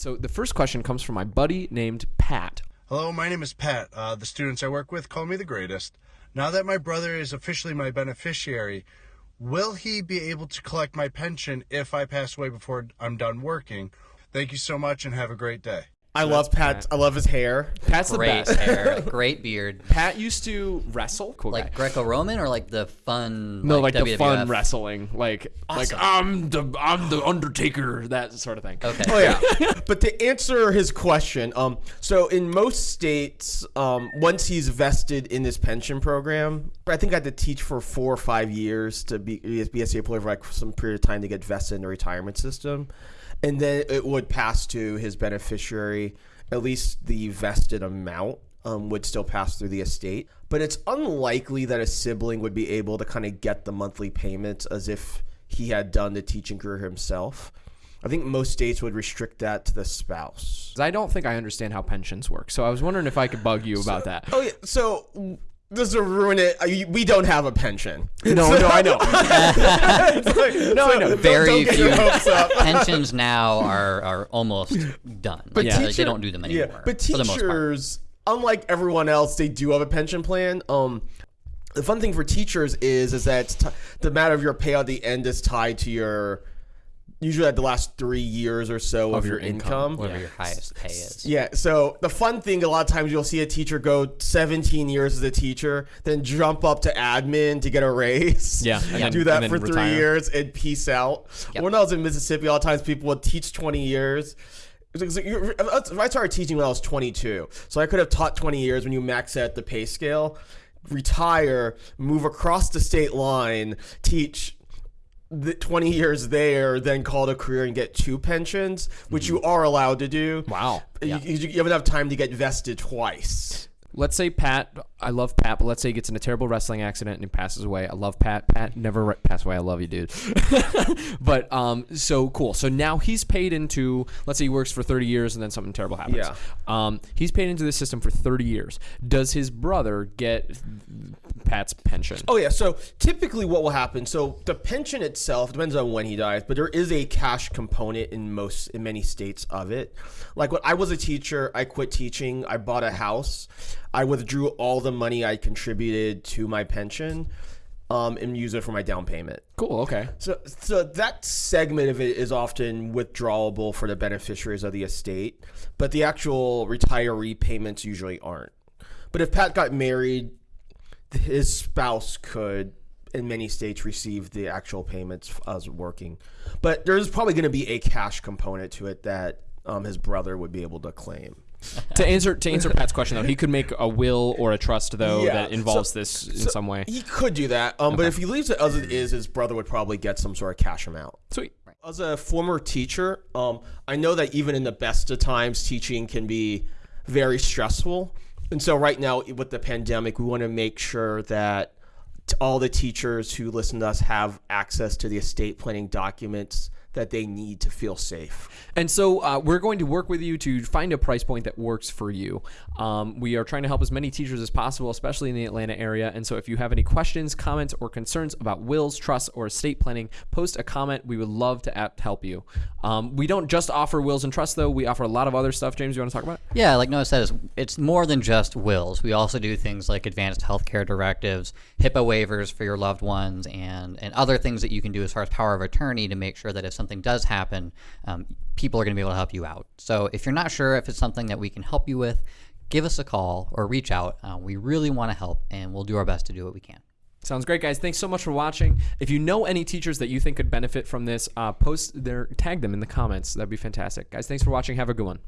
So the first question comes from my buddy named Pat. Hello, my name is Pat. Uh, the students I work with call me the greatest. Now that my brother is officially my beneficiary, will he be able to collect my pension if I pass away before I'm done working? Thank you so much and have a great day. I love Pat. I love his hair. Pat's the Great best. hair, great beard. Pat used to wrestle. Cool Like. Greco-Roman or like the fun? No, like, the WWF? fun wrestling, like like I'm the I'm the Undertaker, that sort of thing. Okay. Oh yeah. but to answer his question, um, so in most states, um, once he's vested in this pension program, I think I had to teach for four or five years to be be a state employee for like some period of time to get vested in the retirement system, and then it would pass to his beneficiary. At least the vested amount um, would still pass through the estate, but it's unlikely that a sibling would be able to kind of get the monthly payments as if he had done the teaching career himself. I think most states would restrict that to the spouse. I don't think I understand how pensions work, so I was wondering if I could bug you about that. Oh yeah, so this will ruin it. Uh, We don't have a pension. No, no, I know. no, I know. Very don't get your few pensions now are are almost done. But yeah, teacher- they don't do them anymore. Yeah, but for the most part. teachers, unlike everyone else, they do have a pension plan. Um, the fun thing for teachers is is that t- the matter of your payout at the end is tied to your usually at the last three years or so of, your, income. whatever your highest pay is. Yeah, so the fun thing, a lot of times you'll see a teacher go 17 years as a teacher, then jump up to admin to get a raise. Yeah, and then- do that and for then three retire. years and peace out. Yep. When I was in Mississippi, a lot of times people would teach 20 years. It was like- you're- I started teaching when I was 22, so I could have taught 20 years when you max out the pay scale, retire, move across the state line, teach the 20 years there, then call it a career and get two pensions, which you mm. are allowed to do. Wow. You, you, you have enough time to get vested twice. Let's say Pat, I love Pat, but let's say he gets in a terrible wrestling accident and he passes away. I love Pat. Pat never re- pass away. I love you, dude. but um, so cool. So now he's paid into. Let's say he works for 30 years and then something terrible happens. Yeah. Um, he's paid into the system for 30 years. Does his brother get Pat's pension? Oh yeah, so typically what will happen? So the pension itself depends on when he dies, but there is a cash component in most in many states of it. Like when I was a teacher, I quit teaching, I bought a house, I withdrew all the money I contributed to my pension, um, and use it for my down payment. Cool. Okay. So, so that segment of it is often withdrawable for the beneficiaries of the estate, but the actual retiree payments usually aren't. But if Pat got married, his spouse could, in many states, receive the actual payments as working. But there's probably going to be a cash component to it that um, his brother would be able to claim. To answer to answer Pat's question though, he could make a will or a trust though Yeah, that involves so- this in so some way. He could do that, um, but if he leaves it as it is, his brother would probably get some sort of cash amount. Sweet. As a former teacher, um, I know that even in the best of times, teaching can be very stressful. And so, right now, with the pandemic, we want to make sure that all the teachers who listen to us have access to the estate planning documents that they need to feel safe. And so uh, we're going to work with you to find a price point that works for you. Um, we are trying to help as many teachers as possible, especially in the Atlanta area. And so if you have any questions, comments, or concerns about wills, trusts, or estate planning, post a comment. We would love to app help you. Um, we don't just offer wills and trusts, though. We offer a lot of other stuff. James, you want to talk about it? Yeah, like Noah says, it's more than just wills. We also do things like advanced healthcare directives, HIPAA waivers for your loved ones, and, and other things that you can do as far as power of attorney to make sure that if something does happen, um, people are going to be able to help you out. So if you're not sure if it's something that we can help you with, give us a call or reach out. Uh, we really want to help, and we'll do our best to do what we can. Sounds great, guys. Thanks so much for watching. If you know any teachers that you think could benefit from this, uh, post their tag them in the comments. That'd be fantastic, guys. Thanks for watching. Have a good one.